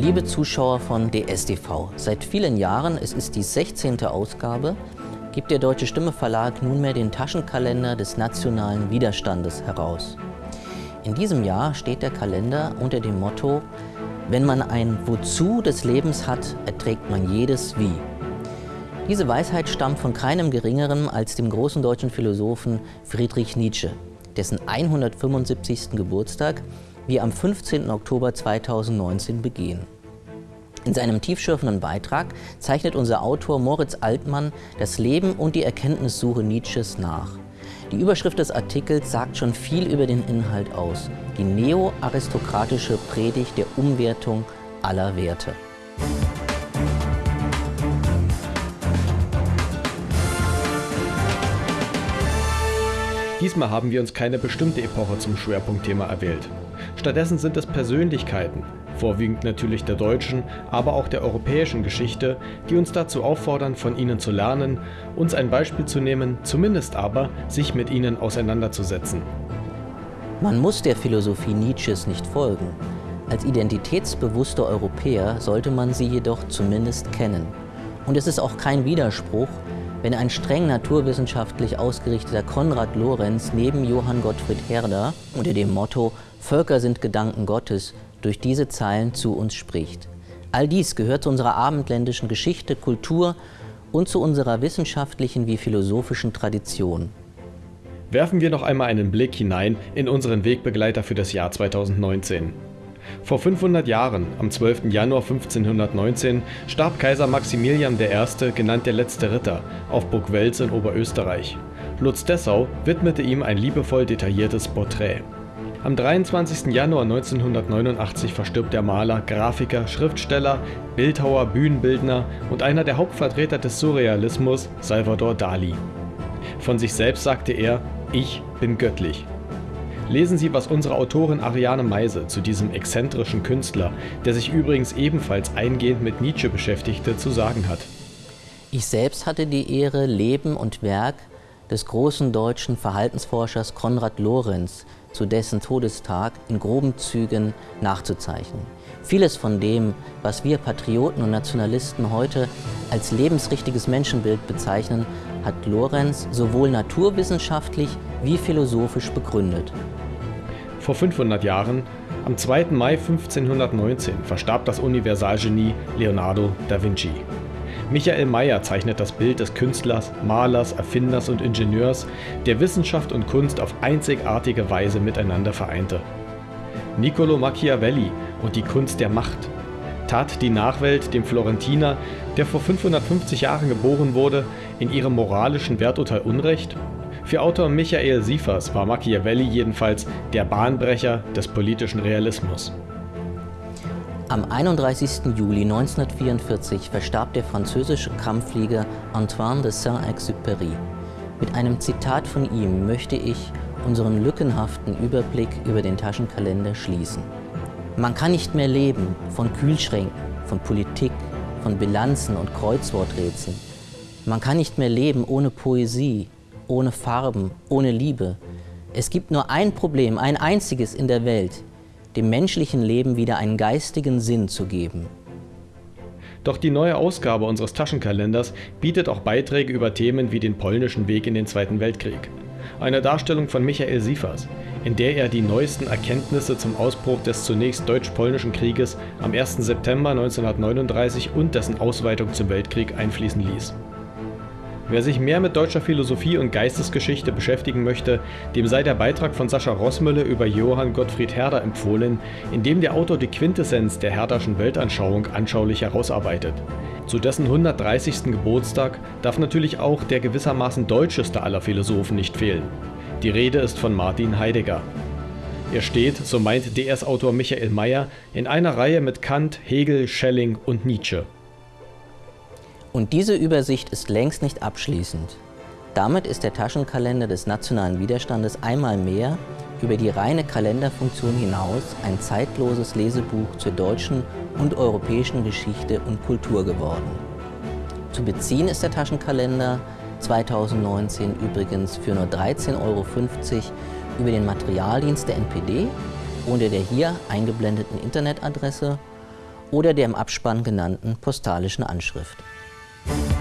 Liebe Zuschauer von DSTV, seit vielen Jahren, es ist die 16. Ausgabe, gibt der Deutsche Stimme Verlag nunmehr den Taschenkalender des nationalen Widerstandes heraus. In diesem Jahr steht der Kalender unter dem Motto Wenn man ein Wozu des Lebens hat, erträgt man jedes Wie. Diese Weisheit stammt von keinem Geringeren als dem großen deutschen Philosophen Friedrich Nietzsche, dessen 175. Geburtstag wir am 15. Oktober 2019 begehen. In seinem tiefschürfenden Beitrag zeichnet unser Autor Moritz Altmann das Leben und die Erkenntnissuche Nietzsches nach. Die Überschrift des Artikels sagt schon viel über den Inhalt aus. Die neo-aristokratische Predigt der Umwertung aller Werte. Diesmal haben wir uns keine bestimmte Epoche zum Schwerpunktthema erwählt. Stattdessen sind es Persönlichkeiten, vorwiegend natürlich der deutschen, aber auch der europäischen Geschichte, die uns dazu auffordern, von ihnen zu lernen, uns ein Beispiel zu nehmen, zumindest aber, sich mit ihnen auseinanderzusetzen. Man muss der Philosophie Nietzsches nicht folgen. Als identitätsbewusster Europäer sollte man sie jedoch zumindest kennen. Und es ist auch kein Widerspruch, wenn ein streng naturwissenschaftlich ausgerichteter Konrad Lorenz neben Johann Gottfried Herder unter dem Motto Völker sind Gedanken Gottes durch diese Zeilen zu uns spricht. All dies gehört zu unserer abendländischen Geschichte, Kultur und zu unserer wissenschaftlichen wie philosophischen Tradition. Werfen wir noch einmal einen Blick hinein in unseren Wegbegleiter für das Jahr 2019. Vor 500 Jahren, am 12. Januar 1519, starb Kaiser Maximilian I., genannt der letzte Ritter, auf Burg Wels in Oberösterreich. Lutz Dessau widmete ihm ein liebevoll detailliertes Porträt. Am 23. Januar 1989 verstirbt der Maler, Grafiker, Schriftsteller, Bildhauer, Bühnenbildner und einer der Hauptvertreter des Surrealismus, Salvador Dali. Von sich selbst sagte er, ich bin göttlich. Lesen Sie, was unsere Autorin Ariane Meise zu diesem exzentrischen Künstler, der sich übrigens ebenfalls eingehend mit Nietzsche beschäftigte, zu sagen hat. Ich selbst hatte die Ehre, Leben und Werk des großen deutschen Verhaltensforschers Konrad Lorenz zu dessen Todestag in groben Zügen nachzuzeichnen. Vieles von dem, was wir Patrioten und Nationalisten heute als lebensrichtiges Menschenbild bezeichnen, hat Lorenz sowohl naturwissenschaftlich wie philosophisch begründet. Vor 500 Jahren, am 2. Mai 1519, verstarb das Universalgenie Leonardo da Vinci. Michael Mayer zeichnet das Bild des Künstlers, Malers, Erfinders und Ingenieurs, der Wissenschaft und Kunst auf einzigartige Weise miteinander vereinte. Niccolo Machiavelli und die Kunst der Macht tat die Nachwelt dem Florentiner, der vor 550 Jahren geboren wurde, in ihrem moralischen Werturteil Unrecht? Für Autor Michael Siefers war Machiavelli jedenfalls der Bahnbrecher des politischen Realismus. Am 31. Juli 1944 verstarb der französische Kampfflieger Antoine de Saint-Exupéry. Mit einem Zitat von ihm möchte ich unseren lückenhaften Überblick über den Taschenkalender schließen. Man kann nicht mehr leben von Kühlschränken, von Politik, von Bilanzen und Kreuzworträtseln. Man kann nicht mehr leben ohne Poesie, ohne Farben, ohne Liebe. Es gibt nur ein Problem, ein einziges in der Welt, dem menschlichen Leben wieder einen geistigen Sinn zu geben. Doch die neue Ausgabe unseres Taschenkalenders bietet auch Beiträge über Themen wie den polnischen Weg in den Zweiten Weltkrieg. Eine Darstellung von Michael Siefers, in der er die neuesten Erkenntnisse zum Ausbruch des zunächst deutsch-polnischen Krieges am 1. September 1939 und dessen Ausweitung zum Weltkrieg einfließen ließ. Wer sich mehr mit deutscher Philosophie und Geistesgeschichte beschäftigen möchte, dem sei der Beitrag von Sascha Rossmülle über Johann Gottfried Herder empfohlen, in dem der Autor die Quintessenz der Herderschen Weltanschauung anschaulich herausarbeitet. Zu dessen 130. Geburtstag darf natürlich auch der gewissermaßen deutscheste aller Philosophen nicht fehlen. Die Rede ist von Martin Heidegger. Er steht, so meint DS-Autor Michael Mayer, in einer Reihe mit Kant, Hegel, Schelling und Nietzsche. Und diese Übersicht ist längst nicht abschließend. Damit ist der Taschenkalender des nationalen Widerstandes einmal mehr über die reine Kalenderfunktion hinaus ein zeitloses Lesebuch zur deutschen und europäischen Geschichte und Kultur geworden. Zu beziehen ist der Taschenkalender 2019 übrigens für nur 13,50 Euro über den Materialdienst der NPD unter der hier eingeblendeten Internetadresse oder der im Abspann genannten postalischen Anschrift. Thank you.